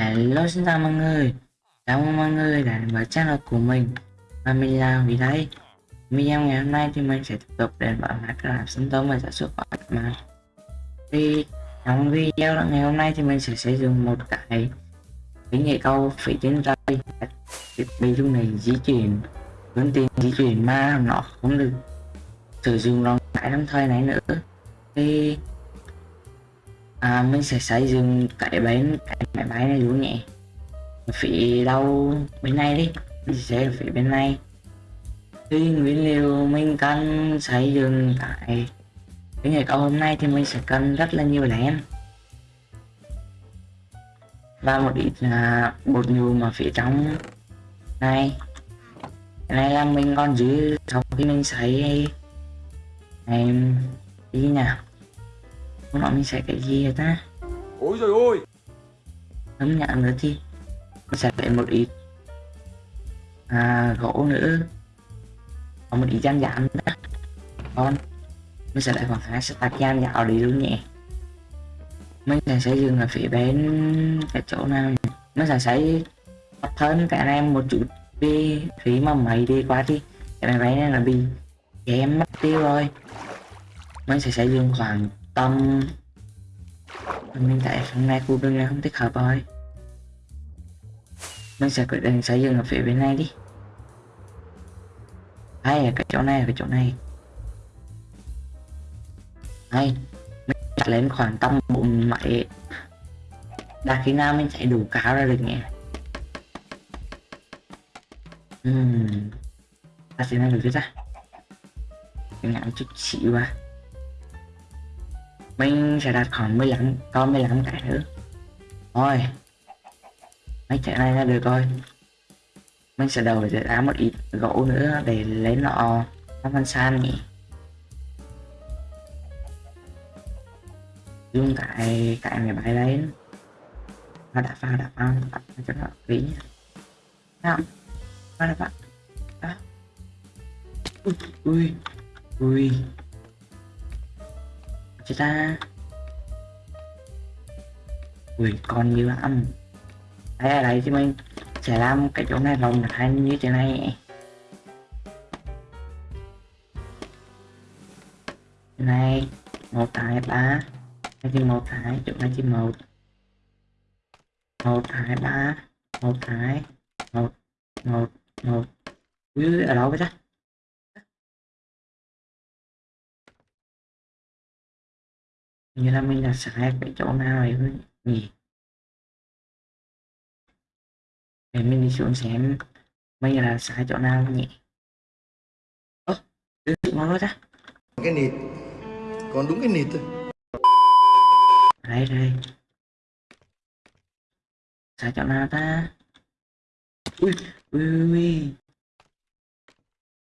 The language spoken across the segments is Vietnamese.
Hello, xin chào mọi người. Chào mừng mọi người đã đến với channel của mình. Và mình là Vì đây Video ngày hôm nay thì mình sẽ tiếp tục đến với Minecraft sinh tố và sản xuất của mà. Thì, trong video ngày hôm nay thì mình sẽ sử dụng một cái cái nghệ câu phía trên rơi thiết bị lúc này di chuyển. Hướng tiền di chuyển mà nó không được sử dụng lòng cái đồng thời này nữa. Thì à, mình sẽ xây dựng cái bến cái máy bay này luôn nhé phía đâu bên này đi mình sẽ phía bên này. Thì nguyên liệu mình cần xây dựng tại cái ngày câu hôm nay thì mình sẽ cần rất là nhiều đèn và một ít là bột nhù mà phía trong này. Cái này là mình còn giữ sau khi mình sấy này đi nào nọ mình sẽ cái gì vậy ta? Ôi trời ơi! Ấm nhận nữa thì mình sẽ phải một ít à, gỗ nữa. Có một ít gian giảm nữa. Con mình sẽ lại khoảng hai stack gian dạo đi luôn nhé. Mình sẽ xây dựng ở phía bên cái chỗ nào mình sẽ xây thấp hơn cái này một chút vì phí mà mấy đi qua thì cái này này là bị em mất tiêu rồi. Mình sẽ xây dựng khoảng tâm mình tại phần này khu đường này không thích hợp rồi mình sẽ quyết định xây dựng ở phía bên này đi hay là cái chỗ này cái chỗ này hay, mình chạy lên khoảng tầm bốn mấy đạt khi nào mình chạy đủ cao ra được nhỉ Ừm. Ta sẽ làm được chứ ta? Ngắn chút xíu à. Mình sẽ đặt khoảng 15, con 15 cái nữa. Thôi. Mấy cái này là được rồi. Mình sẽ đầu để ra một ít gỗ nữa để lấy nọ nó văn san nhỉ. Dùng cái cái này bay lên. Nó đã phao đã phao đặt cho nó kỹ nhá. Nào mana đã ah ui ui ui chết ta ui còn nhiều lắm đây ở đây thì mình sẽ làm cái chỗ này vòng hai như thế này. Này một hai ba. Đây thì một hai chỗ này thì một một hai ba một hai một một một Ui, ở đâu vậy ta. Như là mình là sai cái chỗ nào ấy nhỉ? Để mình đi xuống xem mình là sai chỗ nào nhỉ? Ơ đưa nó ta cái nịt. Còn đúng cái nịt thôi. Đây đây. Sai chỗ nào ta? Ui ui ui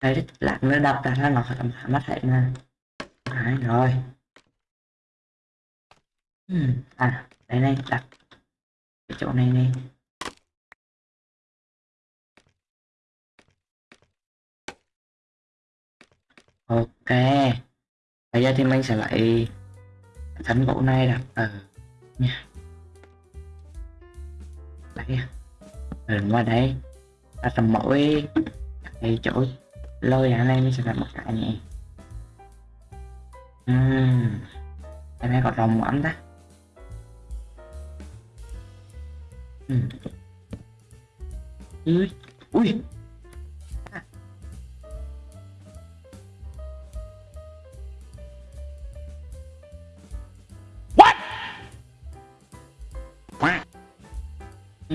đây lạc nó đập ra nó nó mắt hệ nè Đấy, rồi Ừ. à đây này đặt cái chỗ này này ok. Bây giờ thì mình sẽ lại thánh gỗ này đặt ở nha đấy ở ngoài đây. À. Ừ, đặt tầm mỗi cái chỗ lôi ra đây mình sẽ đặt một cái nhỉ. Uhm. cái này có rồng ấm ta. Ừ. ừ. ui. Ui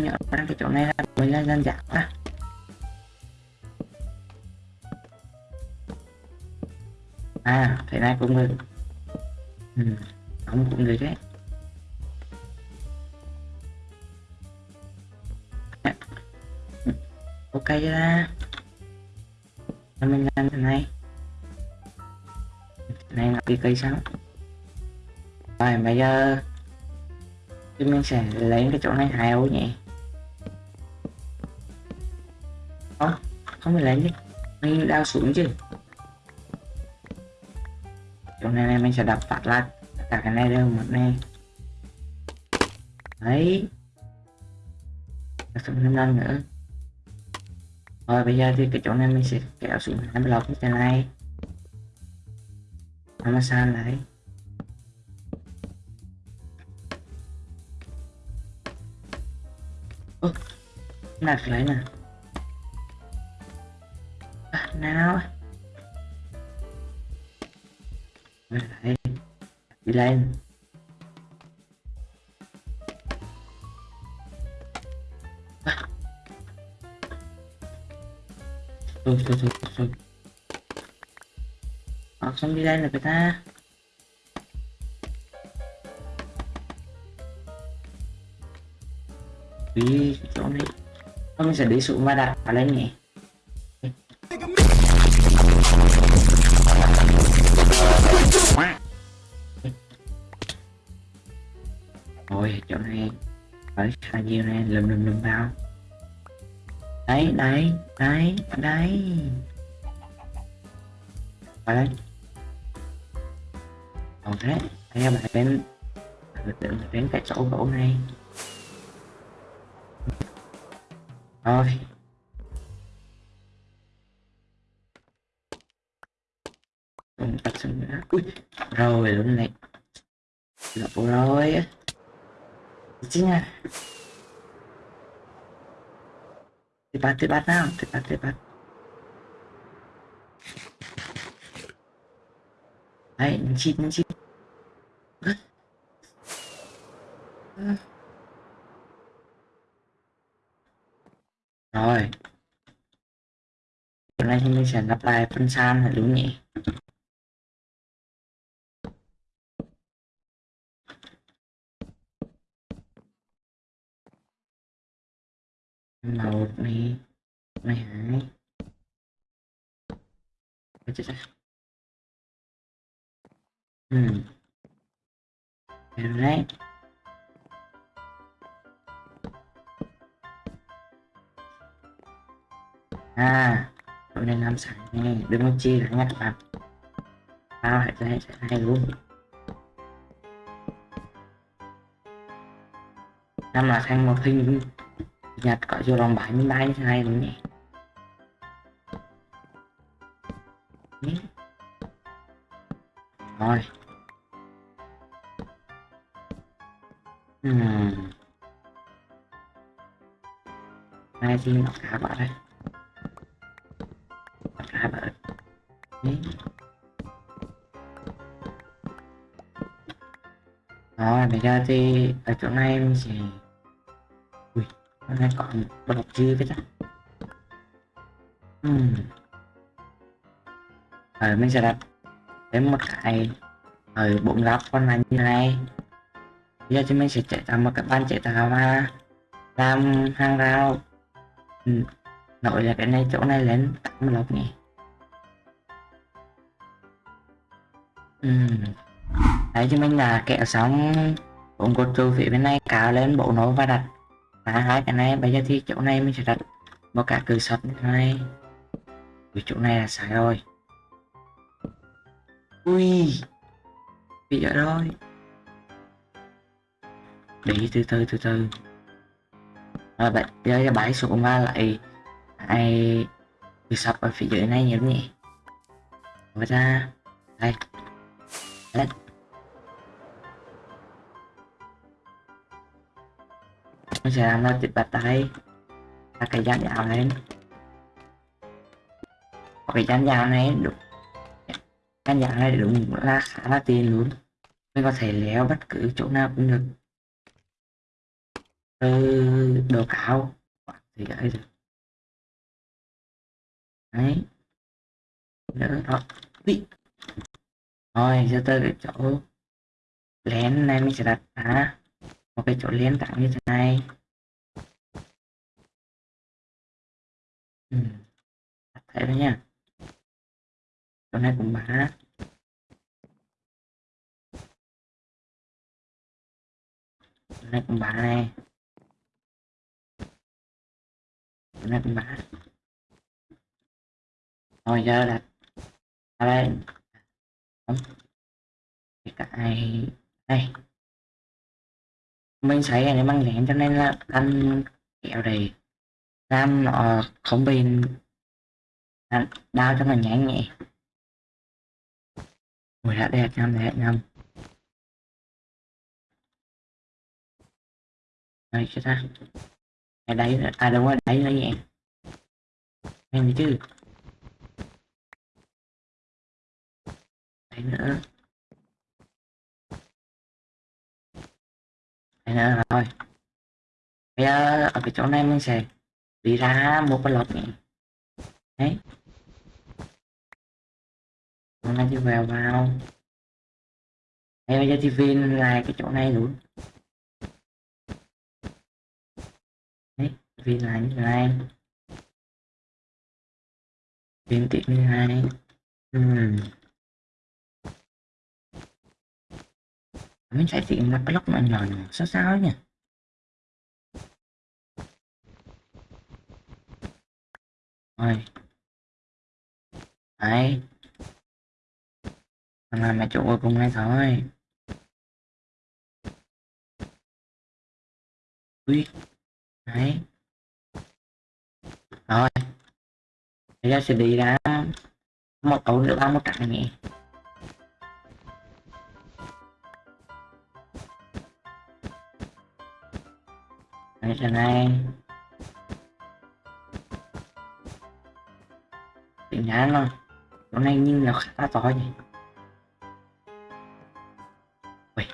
nhớ cái chỗ này là mình là dân dạng à. à thế này cũng được. Ừ, ông cũng được đấy. Ok ra. Mình làm thế này. Này là cái cây sao rồi bây giờ thì mình sẽ lấy cái chỗ này hai ô nhỉ. Không không phải lấy chứ, mình đao xuống chứ. Chỗ này, này mình sẽ đập phát lại. Cả cái này đâu một này. Đấy. Đặt xuống năm nữa rồi bây giờ thì cái chỗ này mình sẽ kéo xuống hai block như thế này. Nó mà lại. Ơ nạt lại nè. À, nào. Lại đi lên. Thôi thôi thôi thôi học xong đi lên rồi người ta. Đi chỗ này. Không sẽ đi xuống mà đặt vào lên nhỉ. Ôi, chỗ này. Ở xa nhiều này, lùm lùm lùm vào. Đấy đấy đấy đấy. Vào đây. Còn thế anh em lại đến Đến, đến cái chỗ gỗ này Rồi. Không tắt xuống nữa. Ui Rồi luôn này Lộ rồi á Chính Tepat, tepat nào, tepat, tepat. Đấy, nhấn chít, nhấn chít. Rồi. Hôm nay thì mình sẽ lặp lại phân san là đúng nhỉ? Một này này hai. Ôi chết rồi. ừ. Được đấy à hôm nay làm sẵn này đừng có chi là nhắc bạn. Tao hãy ra sẽ hay luôn. Năm là thành một hình nhặt có vô lòng 73 như thế này đúng nhỉ? Rồi. Hmm. ai xin nó cá bật đây. Nó cá bật Đấy. rồi, bây giờ thì ở chỗ này mình sẽ ui hôm nay còn đọc chưa với ta hmm. rồi mình sẽ đặt đến một cái ở bụng góc con này như này bây giờ thì mình sẽ chạy tạo một cái ban chạy tạo mà làm hàng rào ừ. nổi là cái này, chỗ này lên tám lọc nhỉ ừ. đấy chứ mình là kẹo sóng bụng cột trụ phía bên này cào lên bộ nối và đặt phá hai cái này bây giờ thì chỗ này mình sẽ đặt một cái cửa sắt như thế này. Ui, chỗ này là sai rồi. Ui bị ở rồi. Để từ từ từ từ. À, rồi bạn bây giờ bãi xuống ba lại ai cửa sập ở phía dưới này nhớ nhỉ. Mở ra. Đây. Lên nó sẽ làm nó chụp bật tay. Là cái dán dạo lên cái dán dạo này đúng. Căn nhà này đúng là khá là tiền luôn. Mình có thể léo bất cứ chỗ nào cũng được. Từ đồ cao thì ấy được đấy. Nữa đó. Đi. Rồi giờ tới cái chỗ lén này mình sẽ đặt. À, một cái chỗ lén tặng như thế này. Ừ. thấy đó nha. Chỗ này cũng mã chỗ này cũng mã này chỗ này cũng mã rồi giờ là ở đây. Không. Cái đây. Mình xảy ra này mang lẹn cho nên là căn kẹo này làm nó không bị đau cho mình nhẹ nhẹ. Ui hạt đẹp nhầm đẹp nhầm Đây chết ta. Ở đấy à đúng rồi đấy lấy nhẹ Em chứ. Đấy nữa. Đấy nữa, rồi. Bây giờ, ở cái chỗ này mình sẽ đi ra một cái lọt này Đấy. Hôm nay thì vào vào. Em bây giờ thì viên là cái chỗ này luôn. Đấy viên là như này. Viên tiện như này. Ừm. Mình phải tìm một block nó nhỏ nhỏ, sao sao nhỉ? Rồi đấy. Thằng là mẹ chủ cuối cùng này thôi. Ui. Đấy. Rồi. Bây giờ sẽ đi ra một ổ nữa ba một trận nhỉ đấy giờ này. Tỉnh nhá rồi Nó này nhìn nó khá to nhỉ? Ui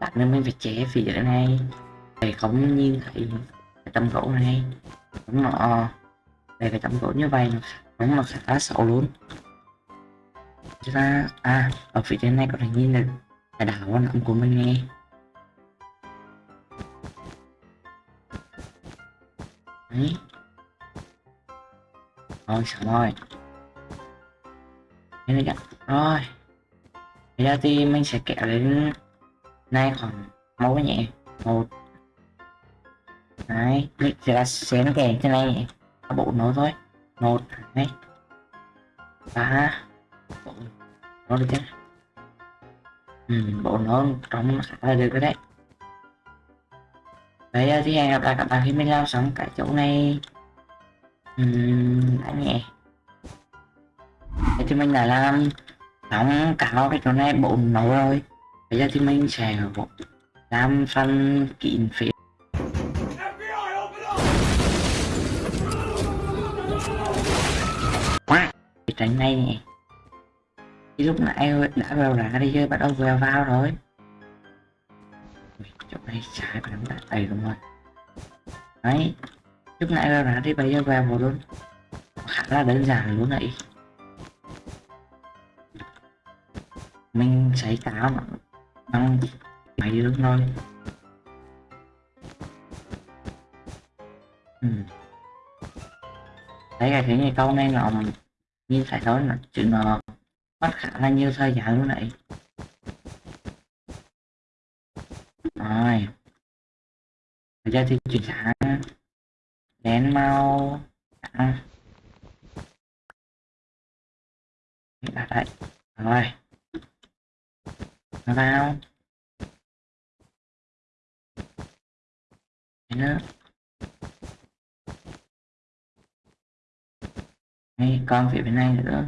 Đặt nên mình phải chế phía dưới này Để không nhìn thấy cái tấm gỗ này. Đúng nó Để cái tấm gỗ như vậy Đúng là khá xấu luôn. Chúng ta À ở phía trên này có thể nhìn được Cái đảo nằm của mình nghe Đấy. Ôi xong rồi. Thế này Rồi. Bây giờ thì mình sẽ kéo đến nay khoảng mẫu nhẹ một. Đấy Mình sẽ là xén kẻ trên này nhỉ, Bộ nối thôi. Một hai ba. Bộ nó được chứ. Ừ, bộ nó trong khá là được rồi đấy Bây giờ thì hẹn gặp lại các bạn khi mình lao xong cái chỗ này. Ừ, đã nhẹ thì mình đã làm xong cả cái chỗ này bộ nấu rồi. Bây giờ thì mình sẽ làm phần kín phía cái tránh này nè. Thì lúc nãy đã vào ra đi chơi, bắt đầu vào vào rồi. Chỗ này trái và nó đầy luôn rồi. Đấy. Lúc nãy vào ra đi, bây giờ vào một luôn. Khá là đơn giản luôn này mình sẽ cáo nó bằng máy luôn thôi ừ. đấy là thế này câu này là như phải nói là chuyện nó mất khả là như thời gian lúc nãy. rồi bây giờ thì chuyển sang đèn mau. à. đặt đấy rồi nó vào Đấy nữa Đây, con phía bên này nữa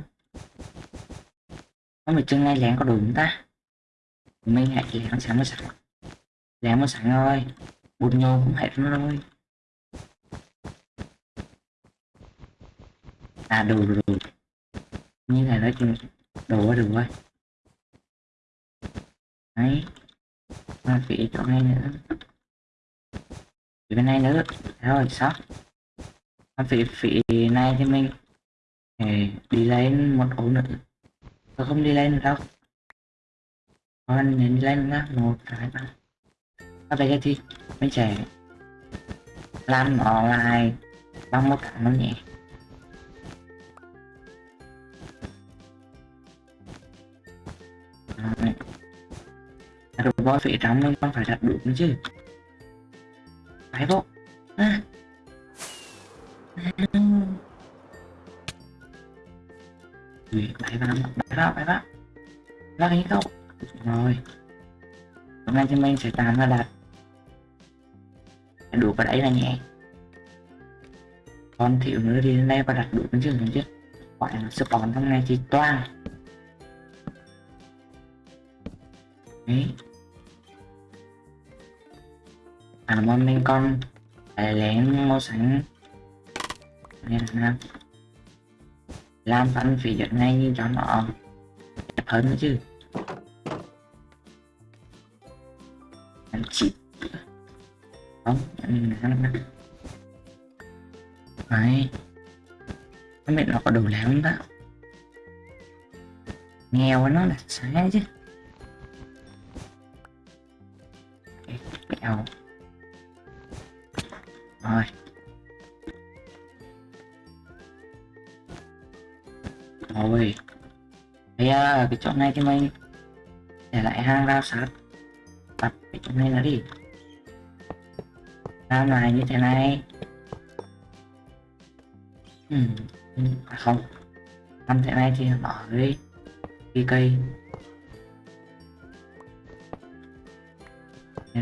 có một chân này lén có đủ không ta? Mình hãy lén sẵn mới sẵn. Lén mới sẵn rồi Bụt nhô cũng hết rồi à đủ đủ, đủ. như này nói chung đủ quá đủ rồi đấy. Mà phía chỗ này nữa. Phía bên này nữa. Rồi sót. Phía phía này thì mình để đi lên một ổ nữa. Tôi không đi lên được đâu. Còn nên đi lên nhá. Một, hai, ba. Ở đây thì mình sẽ làm nó lại bằng một cái nó nhẹ. Rồi bó phía trắng mình con phải đặt đủ nữa chứ. Phải bộ à. bảy vào bảy vào bảy vào ra cái câu rồi. Hôm nay thì mình sẽ tàn ra đặt. Đủ vào đấy là nhẹ. Còn thiếu nữa đi lên đây và đặt đủ cái trường không chứ Gọi nó spawn hôm nay thì toang đấy. À mà con. Còn lén mua xanh này là nào. Làm phân phí giật ngay như cho nó đẹp hơn nữa chứ. Em chịu không mình làm lắm đấy. Cái mẹ nó có đủ lắm đó. Nghèo nó là sáng chứ. Mèo bây cái chỗ này thì mình để lại hang rau sát đặt cái chỗ này là đi làm lại như thế này. Ừ. ừ à không. Làm thế này thì bỏ cái cái cây. Đó.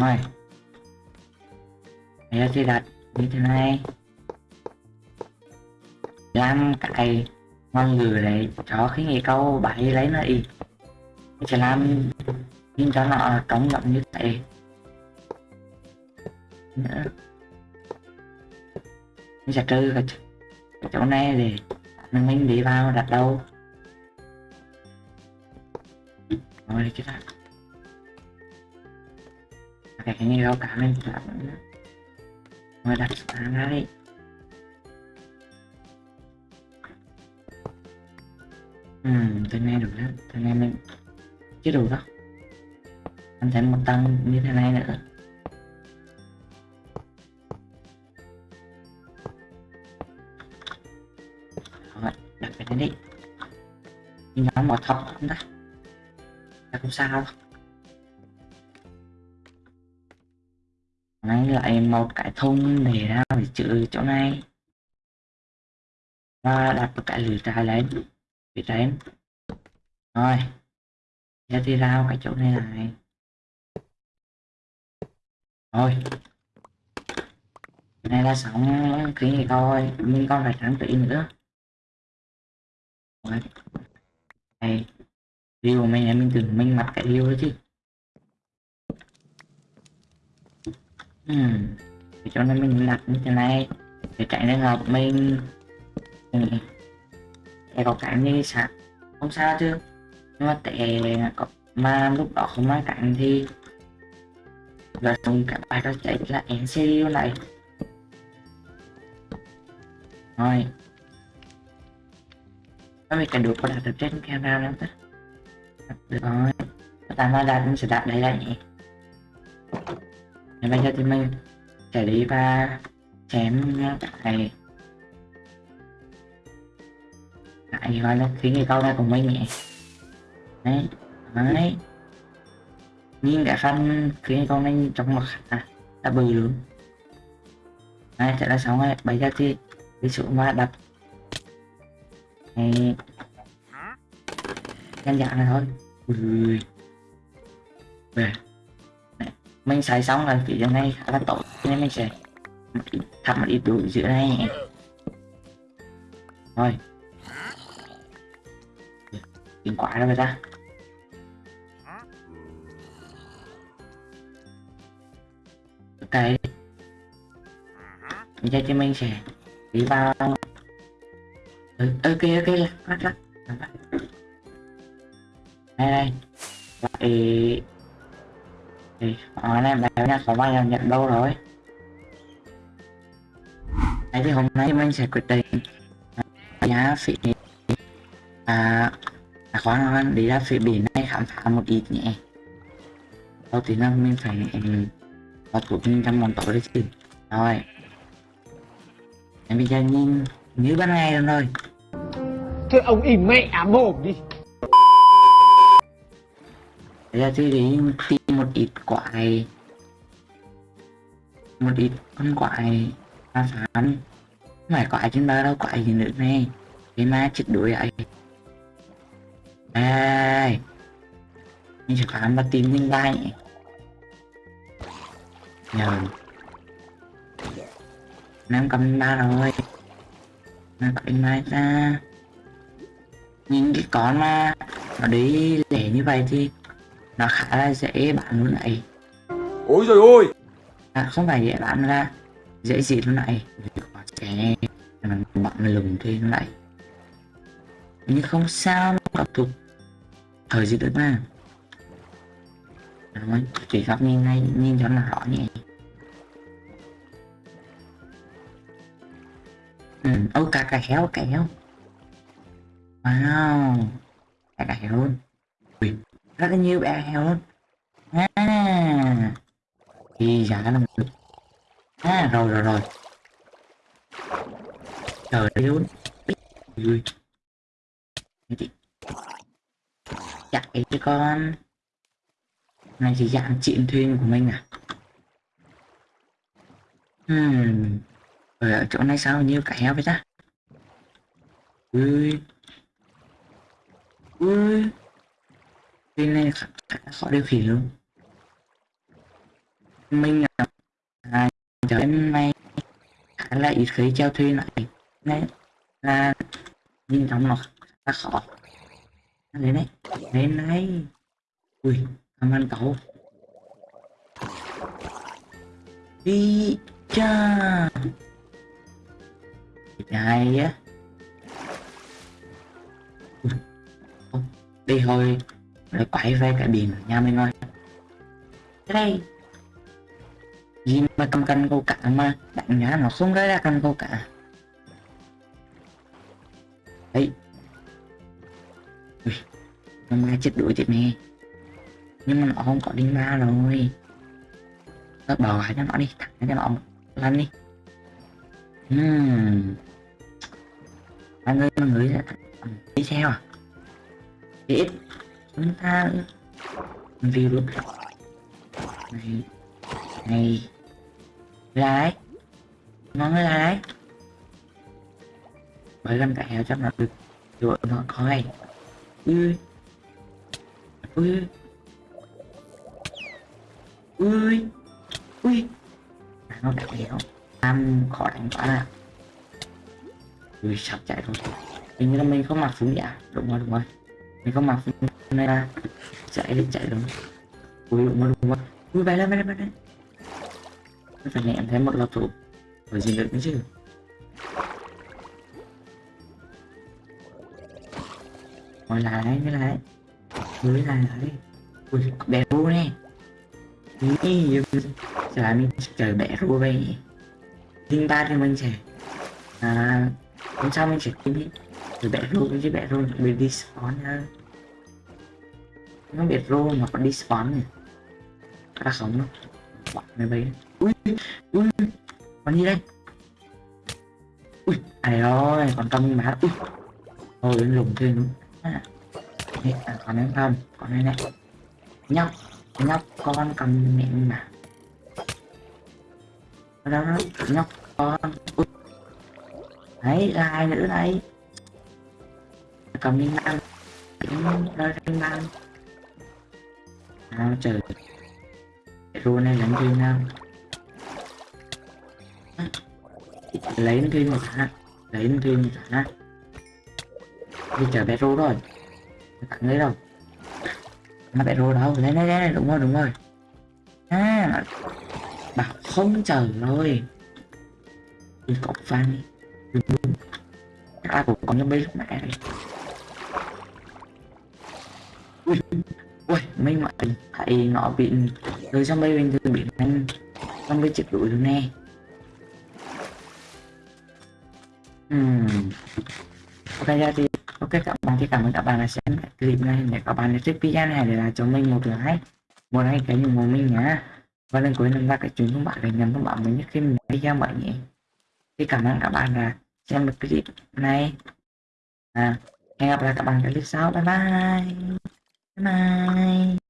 rồi. Bây giờ thì đặt thứ hai làm cài ngôn ngữ lại cho khi nghề câu bảy lấy nó y. Mình sẽ làm nhưng cho nó trống rộng như thế. Nữa mình sẽ trừ cái, cái chỗ này để mình mình đi vào đặt đâu. Rồi chứ ta. Cái cái này đâu cả mình làm nữa rồi đặt sang ra đi Ừm, từ này đủ đó, tôi nghe mình chứ đủ đó Anh thêm một tăng như thế này nữa. Rồi, đặt cái này đi. Nhưng nó mỏ thọc không ta Chắc không sao đâu. Lấy lại một cái thùng để ra để chữ chỗ này Và đặt một cái lửa trái lên phía trên rồi, giờ thì rao cái chỗ này này. rồi. Này là xong cái này coi mình còn phải trang trí nữa. Rồi. Này điều của mình là mình tưởng mình mặt cái điều đó chứ. Ừ. chỗ cho nên mình đặt như thế này, để tránh trường hợp mình ừ. để có cảnh như sạc, không sao chứ. Nhưng mà tệ có, mà lúc đó không mang cảnh thì và dùng cả bài đó chạy là NCU này. Rồi. Có mình cần được có đặt được trên camera lắm ta được rồi. Ta nói đặt mình sẽ đặt đây lại nhỉ bây giờ thì mình sẽ đi và chém tại tại gọi là khiến người câu ra cùng mấy nhẹ đấy đấy. Nhưng cả khăn khiến con câu nên trong mặt à đã bự luôn đấy, chạy là xong rồi bây giờ thì đi dụ mà đập. Này nhanh dạng này thôi. Ui. Về mình xài xong là phía trên này khá là tốt nên mình sẽ thắp một ít đủ giữa này. Rồi. Kinh quá rồi người ta. Ok. Giờ cho mình sẽ đi vào. Ừ, ok ok lắc lắc lắc đây đây lại thì ở này bạn nha có bao giờ nhận đâu rồi. Đấy thì hôm nay mình sẽ quyết định giá phí. À à khoan đi ra phía biển này khám phá một ít nhé. Đầu tiên là mình phải có thuốc mình trong món tối đấy chứ. Rồi. Em bây giờ nhìn như ban ngày rồi thôi ông im mẹ mồm đi. Bây giờ thì đi tìm một ít quả này một ít con quả này phá phán không phải quả trên ba đâu quả gì nữa này. Cái ma chết đuổi vậy đây mình sẽ khám và tìm linh ba nhỉ nhờ. Nam cầm ba rồi. Nam cầm linh ba ra. Những cái con mà nó đi lẻ như vậy thì nó khá là dễ bán luôn này Ôi trời ơi! À, không phải dễ bán ra dễ gì luôn này sẽ bạn lùng thuê nó lại nhưng không sao nó tục thời gì được mà. Nói chỉ gặp nhìn ngay nhìn cho nó rõ nhỉ. Ừ ô cả cả héo cả héo. Wow cả cả héo luôn. Ui, rất là nhiều bé heo luôn à thì giả là được à rồi rồi rồi. Trời ơi luôn chạy dạ, chứ con. Này thì dạng chuyện thuyền của mình à? Hmm. ở chỗ này sao nhiều cả heo vậy ta? Ui. Ui bên này khá, khá khó điều khiển luôn mình à, à giờ em này. Khá là ít khi treo thuyền lại. Này là nhìn trong nó khá khó. Đấy đấy, lên này. Ui cảm ơn cậu. Đi cha. Hay á. Đi thôi lại quay về cái biển nha mình ơi đây. Gì mà cầm cân câu cả mà đánh nhá nó không ra ra cân câu cả. Đấy Ui, nó chết đuổi chết nè nhưng mà nó không có đinh ba rồi. Nó bỏ lại cho nó đi thẳng cho nó lăn đi. Uhm. anh người mọi người đi theo à đi ít chúng ta view này này lái ngón lái bởi gần cả heo chắc là được rồi nó coi ui ui ui ui à, nó đã kéo ăn khó đánh quá ui sắp chạy rồi hình như là mình không mặc súng giả đúng rồi đúng rồi. Mình không mặc súng này là chạy đi, chạy đúng. Ui, đúng rồi đúng rồi. Ui, bay lên bay lên bay lên. Phải ném thấy một lọc thủ rồi gì được nữa chứ. Ngồi lại cái lại dưới lại lại ui, bé ru nè. Ý trời mình trời bẻ ru vậy tinh ba thì mình sẽ à hôm sau mình sẽ kiếm đi rồi bẻ ru chứ bẻ ru bị đi spawn hơn nó biệt rô mà còn đi spawn này. Ra sống nó bọn này bay ui ui còn gì đây? Ui ai ơi còn trong má. Ui thôi đến lùng thêm. Nữa à, à, còn em không? Còn đây này nhóc nhóc con cầm miệng mà. Đó đó nhóc con. Ui. Đấy là ai nữa đây? Cầm miếng ăn rơi trên ăn à, trời. Luôn này đánh thêm nam lấy thêm một thả lấy thêm một thả đi chờ bé rô rồi tặng lấy đâu. Mà bé rô đâu? Lấy lấy lấy đúng rồi đúng rồi. À bảo không chờ rồi. Đi cọc phan đi. Ai cũng có những mấy mẹ này ui, mấy mày thấy nó bị người trong bê bình thường bị anh trong bê chịu đuổi luôn nè. Hmm. Ok, ra thì ok, các bạn thì cảm ơn các bạn đã xem clip này. Để các bạn thích video này để là cho mình một like. Một like cái nhiều mình nhá. Và lần cuối lần ra cái chuyện thông bạn để nhận thông báo mới nhất khi mình video mới nhé thì cảm ơn các bạn đã xem được clip này. À hẹn gặp lại các bạn clip sau. Bye bye bye bye